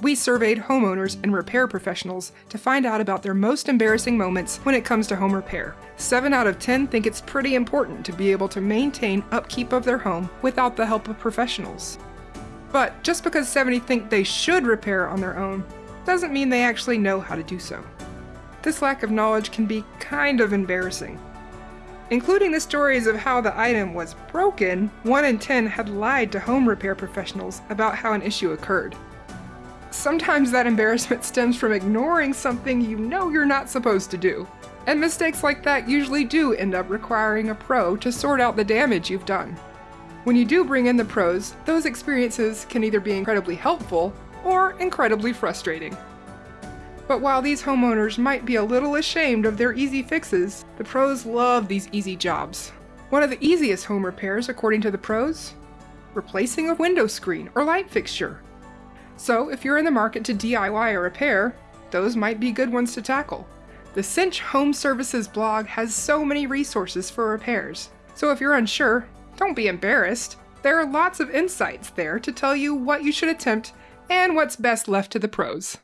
we surveyed homeowners and repair professionals to find out about their most embarrassing moments when it comes to home repair. 7 out of 10 think it's pretty important to be able to maintain upkeep of their home without the help of professionals. But just because 70 think they should repair on their own doesn't mean they actually know how to do so. This lack of knowledge can be kind of embarrassing. Including the stories of how the item was broken, 1 in 10 had lied to home repair professionals about how an issue occurred. Sometimes that embarrassment stems from ignoring something you know you're not supposed to do. And mistakes like that usually do end up requiring a pro to sort out the damage you've done. When you do bring in the pros, those experiences can either be incredibly helpful or incredibly frustrating. But while these homeowners might be a little ashamed of their easy fixes, the pros love these easy jobs. One of the easiest home repairs, according to the pros, replacing a window screen or light fixture. So if you're in the market to DIY a repair, those might be good ones to tackle. The Cinch Home Services blog has so many resources for repairs. So if you're unsure, don't be embarrassed. There are lots of insights there to tell you what you should attempt and what's best left to the pros.